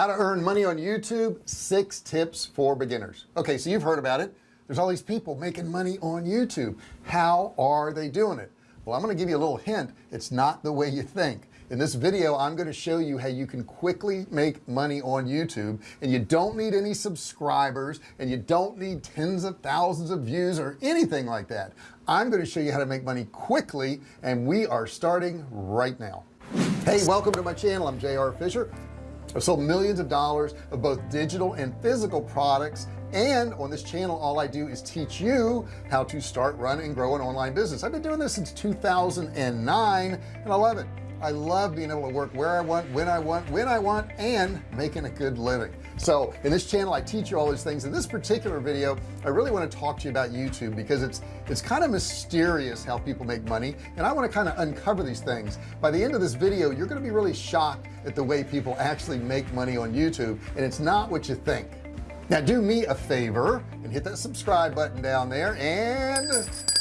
how to earn money on YouTube six tips for beginners. Okay so you've heard about it. There's all these people making money on YouTube. How are they doing it? Well I'm going to give you a little hint. It's not the way you think. In this video I'm going to show you how you can quickly make money on YouTube and you don't need any subscribers and you don't need tens of thousands of views or anything like that. I'm going to show you how to make money quickly and we are starting right now. Hey welcome to my channel. I'm JR Fisher I've sold millions of dollars of both digital and physical products and on this channel all I do is teach you how to start run and grow an online business. I've been doing this since 2009 and I love it. I love being able to work where I want when I want when I want and making a good living so in this channel I teach you all these things. In this particular video I really want to talk to you about YouTube because it's it's kind of mysterious how people make money and I want to kind of uncover these things. By the end of this video you're going to be really shocked at the way people actually make money on YouTube and it's not what you think. Now do me a favor and hit that subscribe button down there and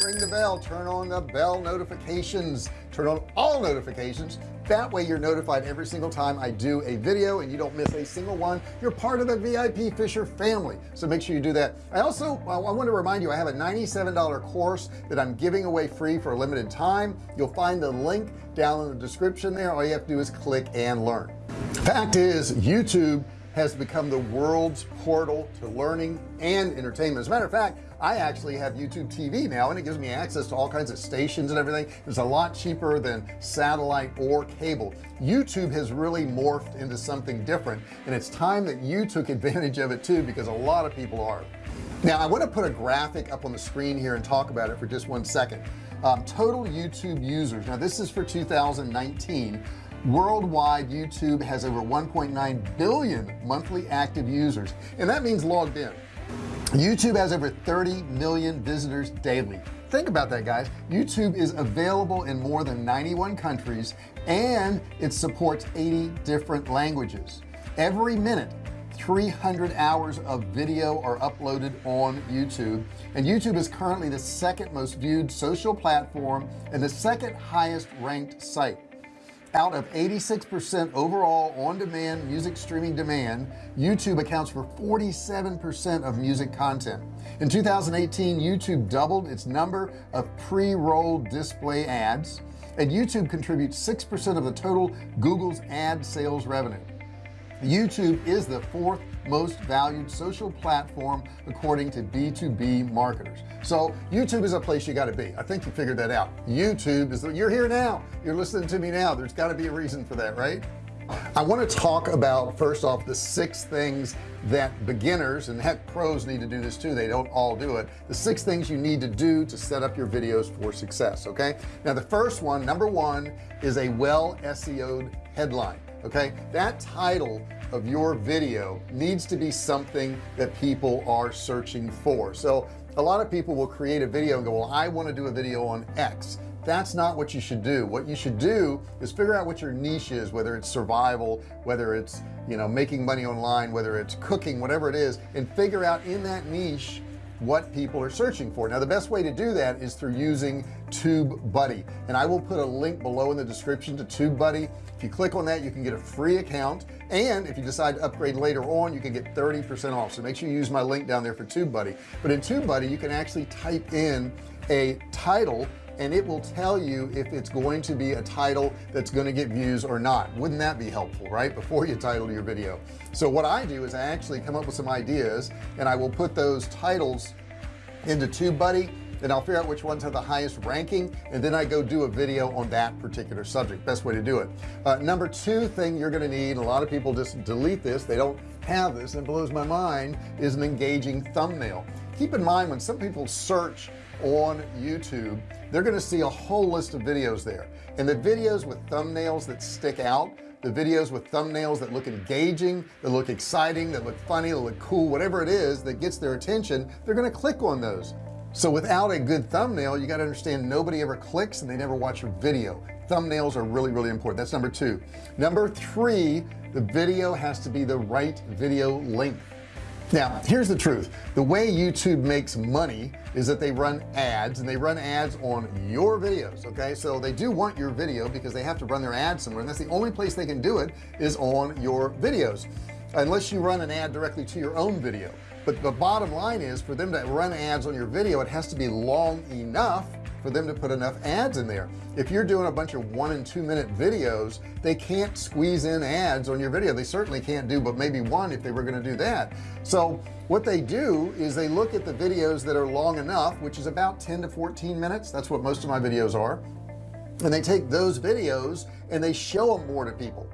ring the bell. Turn on the bell notifications. Turn on all notifications that way you're notified every single time I do a video and you don't miss a single one. You're part of the VIP Fisher family so make sure you do that. I also I want to remind you I have a $97 course that I'm giving away free for a limited time. You'll find the link down in the description there. All you have to do is click and learn. Fact is YouTube has become the world's portal to learning and entertainment. As a matter of fact I actually have YouTube TV now and it gives me access to all kinds of stations and everything. It's a lot cheaper than satellite or cable. YouTube has really morphed into something different and it's time that you took advantage of it too because a lot of people are. Now I want to put a graphic up on the screen here and talk about it for just one second. Um, total YouTube users now this is for 2019 worldwide YouTube has over 1.9 billion monthly active users and that means logged in YouTube has over 30 million visitors daily. Think about that guys. YouTube is available in more than 91 countries and it supports 80 different languages. Every minute 300 hours of video are uploaded on YouTube and YouTube is currently the second most viewed social platform and the second highest ranked site out of 86% overall on-demand music streaming demand YouTube accounts for 47% of music content. In 2018 YouTube doubled its number of pre-roll display ads and YouTube contributes 6% of the total Google's ad sales revenue YouTube is the fourth most valued social platform according to b2b marketers. So YouTube is a place you got to be. I think you figured that out. YouTube is the, you're here now. You're listening to me now. There's got to be a reason for that right? I want to talk about first off the six things that beginners and heck pros need to do this too. They don't all do it. The six things you need to do to set up your videos for success okay? Now the first one number one is a well SEO'd headline okay? That title of your video needs to be something that people are searching for. So a lot of people will create a video and go well I want to do a video on X. That's not what you should do. What you should do is figure out what your niche is whether it's survival whether it's you know making money online whether it's cooking whatever it is and figure out in that niche what people are searching for. Now the best way to do that is through using TubeBuddy. And I will put a link below in the description to TubeBuddy. If you click on that you can get a free account. And if you decide to upgrade later on you can get 30% off. So make sure you use my link down there for TubeBuddy. But in TubeBuddy you can actually type in a title and it will tell you if it's going to be a title that's going to get views or not. Wouldn't that be helpful right? Before you title your video. So what I do is I actually come up with some ideas and I will put those titles into TubeBuddy and I'll figure out which ones have the highest ranking and then I go do a video on that particular subject. Best way to do it. Uh, number two thing you're going to need a lot of people just delete this they don't have this and it blows my mind is an engaging thumbnail. Keep in mind when some people search on YouTube they're going to see a whole list of videos there. And the videos with thumbnails that stick out the videos with thumbnails that look engaging that look exciting that look funny that look cool whatever it is that gets their attention they're going to click on those. So without a good thumbnail you got to understand nobody ever clicks and they never watch your video. Thumbnails are really really important. That's number two. Number three the video has to be the right video length now here's the truth. The way YouTube makes money is that they run ads and they run ads on your videos okay? So they do want your video because they have to run their ad somewhere and that's the only place they can do it is on your videos unless you run an ad directly to your own video. But the bottom line is for them to run ads on your video it has to be long enough for them to put enough ads in there. If you're doing a bunch of one and two minute videos they can't squeeze in ads on your video. They certainly can't do but maybe one if they were going to do that. So what they do is they look at the videos that are long enough which is about 10 to 14 minutes. That's what most of my videos are. And they take those videos and they show them more to people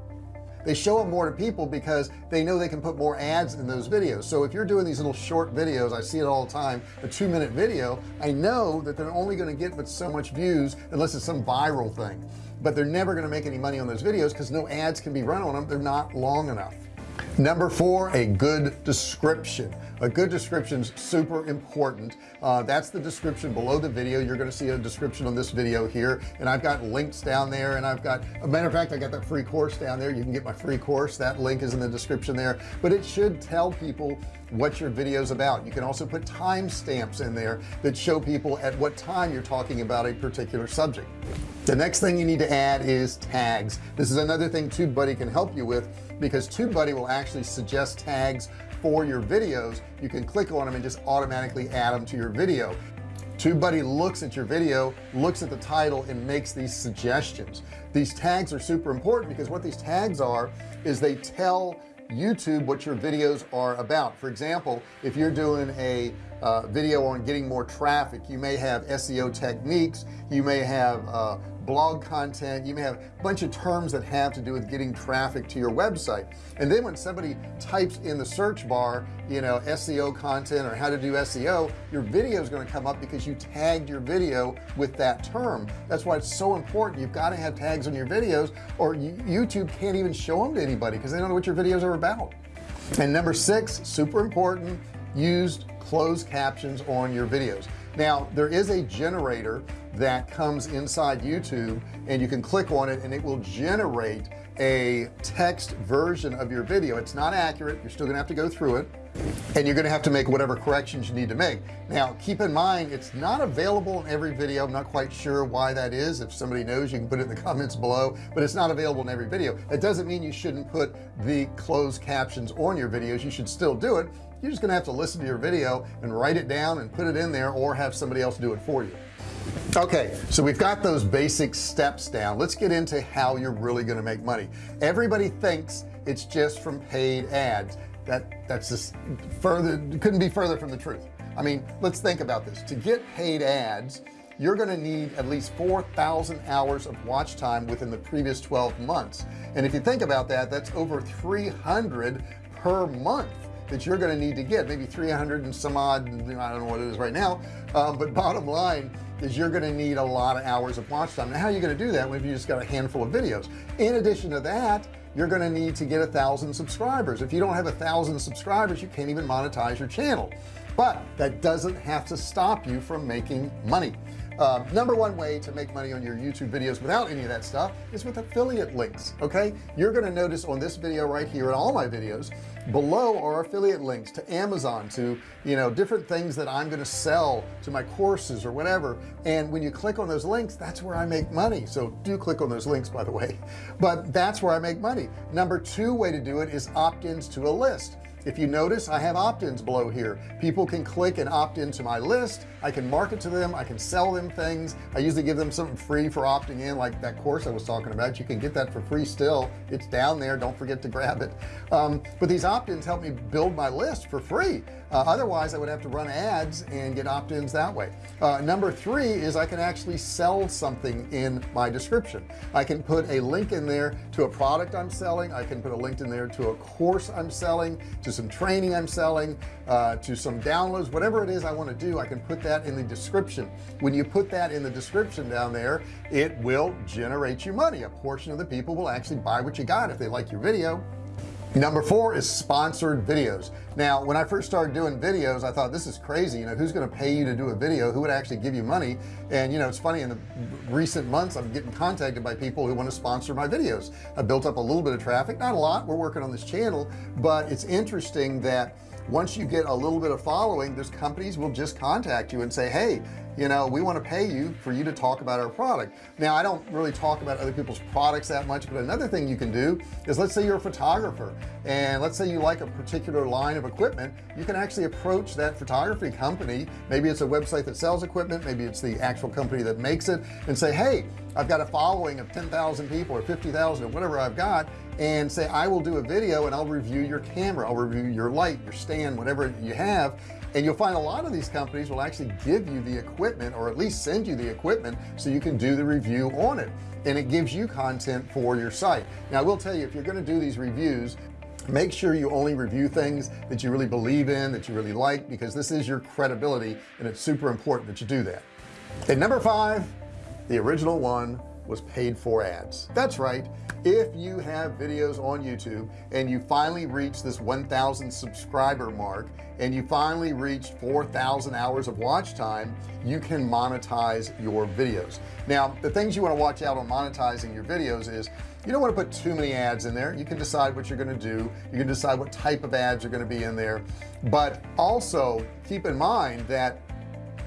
they show them more to people because they know they can put more ads in those videos. So if you're doing these little short videos I see it all the time a two-minute video I know that they're only going to get but so much views unless it's some viral thing. But they're never going to make any money on those videos because no ads can be run on them they're not long enough number four a good description. A good description is super important. Uh, that's the description below the video. You're going to see a description on this video here and I've got links down there and I've got a matter of fact I got that free course down there. You can get my free course. That link is in the description there. But it should tell people what your video is about. You can also put timestamps in there that show people at what time you're talking about a particular subject the next thing you need to add is tags. This is another thing TubeBuddy can help you with because TubeBuddy will actually suggest tags for your videos. You can click on them and just automatically add them to your video. TubeBuddy looks at your video looks at the title and makes these suggestions. These tags are super important because what these tags are is they tell YouTube what your videos are about. For example if you're doing a uh, video on getting more traffic. You may have SEO techniques. You may have uh, blog content. You may have a bunch of terms that have to do with getting traffic to your website. And then when somebody types in the search bar you know SEO content or how to do SEO your video is going to come up because you tagged your video with that term. That's why it's so important. You've got to have tags on your videos or YouTube can't even show them to anybody because they don't know what your videos are about. And number six super important used closed captions on your videos. Now there is a generator that comes inside YouTube and you can click on it and it will generate a text version of your video. It's not accurate. You're still gonna have to go through it and you're gonna have to make whatever corrections you need to make. Now keep in mind it's not available in every video. I'm not quite sure why that is. If somebody knows you can put it in the comments below but it's not available in every video. It doesn't mean you shouldn't put the closed captions on your videos. You should still do it you're just gonna have to listen to your video and write it down and put it in there or have somebody else do it for you. Okay so we've got those basic steps down. Let's get into how you're really going to make money. Everybody thinks it's just from paid ads. That that's just further couldn't be further from the truth. I mean let's think about this. To get paid ads you're going to need at least 4,000 hours of watch time within the previous 12 months. And if you think about that that's over 300 per month that you're going to need to get maybe 300 and some odd I don't know what it is right now um, but bottom line is you're going to need a lot of hours of watch time. Now how are you going to do that? When you just got a handful of videos. In addition to that you're going to need to get a thousand subscribers. If you don't have a thousand subscribers you can't even monetize your channel. But that doesn't have to stop you from making money. Uh, number one way to make money on your YouTube videos without any of that stuff is with affiliate links okay? You're going to notice on this video right here and all my videos below are affiliate links to Amazon to you know different things that I'm going to sell to my courses or whatever. And when you click on those links that's where I make money. So do click on those links by the way. But that's where I make money. Number two way to do it is opt-ins to a list if you notice I have opt-ins below here. People can click and opt into my list. I can market to them. I can sell them things. I usually give them something free for opting in like that course I was talking about. You can get that for free still. It's down there. Don't forget to grab it. Um, but these opt-ins help me build my list for free. Uh, otherwise I would have to run ads and get opt-ins that way. Uh, number three is I can actually sell something in my description. I can put a link in there to a product I'm selling. I can put a link in there to a course I'm selling to some training I'm selling uh, to some downloads whatever it is I want to do I can put that in the description. When you put that in the description down there it will generate you money. A portion of the people will actually buy what you got if they like your video number four is sponsored videos. Now when I first started doing videos I thought this is crazy you know who's going to pay you to do a video? Who would actually give you money? And you know it's funny in the recent months I'm getting contacted by people who want to sponsor my videos. I built up a little bit of traffic not a lot we're working on this channel but it's interesting that once you get a little bit of following there's companies will just contact you and say hey you know we want to pay you for you to talk about our product. Now I don't really talk about other people's products that much but another thing you can do is let's say you're a photographer and let's say you like a particular line of equipment you can actually approach that photography company. Maybe it's a website that sells equipment maybe it's the actual company that makes it and say hey I've got a following of 10,000 people or 50,000 or whatever I've got and say I will do a video and I'll review your camera. I'll review your light your stand whatever you have. And you'll find a lot of these companies will actually give you the equipment or at least send you the equipment so you can do the review on it. And it gives you content for your site. Now I will tell you if you're going to do these reviews make sure you only review things that you really believe in that you really like because this is your credibility and it's super important that you do that. And number five the original one was paid for ads. That's right. If you have videos on YouTube and you finally reach this 1,000 subscriber mark and you finally reached 4,000 hours of watch time you can monetize your videos. Now the things you want to watch out on monetizing your videos is you don't want to put too many ads in there. You can decide what you're going to do. You can decide what type of ads are going to be in there. But also keep in mind that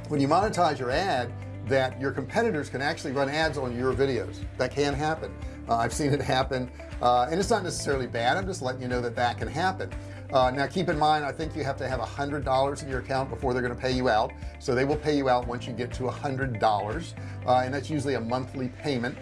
when you monetize your ad that your competitors can actually run ads on your videos. That can happen. Uh, I've seen it happen. Uh, and it's not necessarily bad. I'm just letting you know that that can happen. Uh, now keep in mind I think you have to have a hundred dollars in your account before they're going to pay you out. So they will pay you out once you get to a hundred dollars. Uh, and that's usually a monthly payment.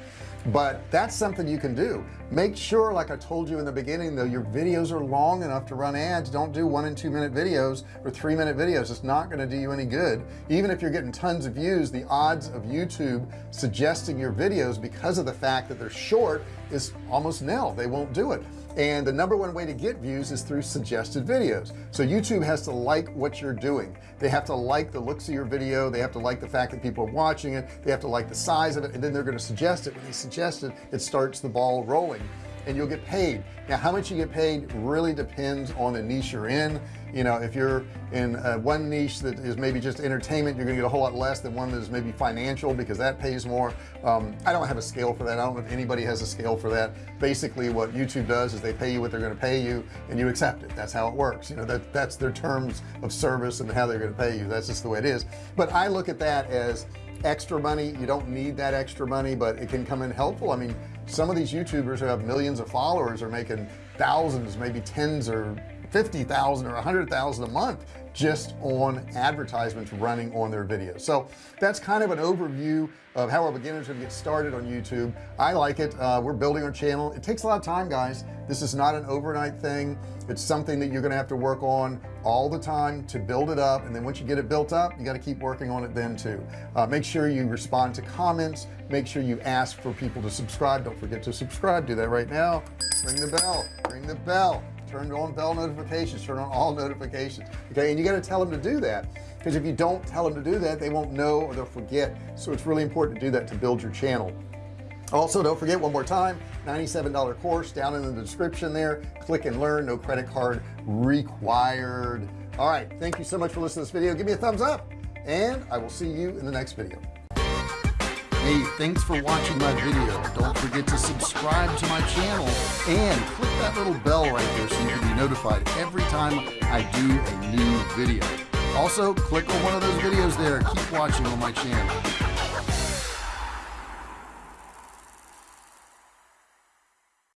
But that's something you can do make sure like I told you in the beginning though your videos are long enough to run ads. Don't do one and two minute videos or three minute videos. It's not going to do you any good. Even if you're getting tons of views the odds of YouTube suggesting your videos because of the fact that they're short is almost nil. They won't do it. And the number one way to get views is through suggested videos. So YouTube has to like what you're doing. They have to like the looks of your video. They have to like the fact that people are watching it. They have to like the size of it and then they're going to suggest it. When they suggest it it starts the ball rolling and you'll get paid. Now how much you get paid really depends on the niche you're in. You know if you're in uh, one niche that is maybe just entertainment you're gonna get a whole lot less than one that is maybe financial because that pays more. Um, I don't have a scale for that. I don't know if anybody has a scale for that. Basically what YouTube does is they pay you what they're to pay you and you accept it. That's how it works. You know that that's their terms of service and how they're to pay you. That's just the way it is. But I look at that as extra money. You don't need that extra money but it can come in helpful. I mean some of these youtubers who have millions of followers are making thousands maybe tens or 50,000 or 100,000 a month just on advertisements running on their videos. So that's kind of an overview of how our beginners can get started on YouTube. I like it. Uh, we're building our channel. It takes a lot of time guys. This is not an overnight thing. It's something that you're gonna have to work on all the time to build it up. And then once you get it built up you got to keep working on it then too. Uh, make sure you respond to comments. Make sure you ask for people to subscribe. Don't forget to subscribe. Do that right now. Ring the bell. Ring the bell turn on bell notifications turn on all notifications okay? And you got to tell them to do that because if you don't tell them to do that they won't know or they'll forget. So it's really important to do that to build your channel. Also don't forget one more time $97 course down in the description there. Click and learn no credit card required. All right thank you so much for listening to this video. Give me a thumbs up and I will see you in the next video Hey, thanks for watching my video. Don't forget to subscribe to my channel and click that little bell right there so you can be notified every time I do a new video. Also, click on one of those videos there. Keep watching on my channel.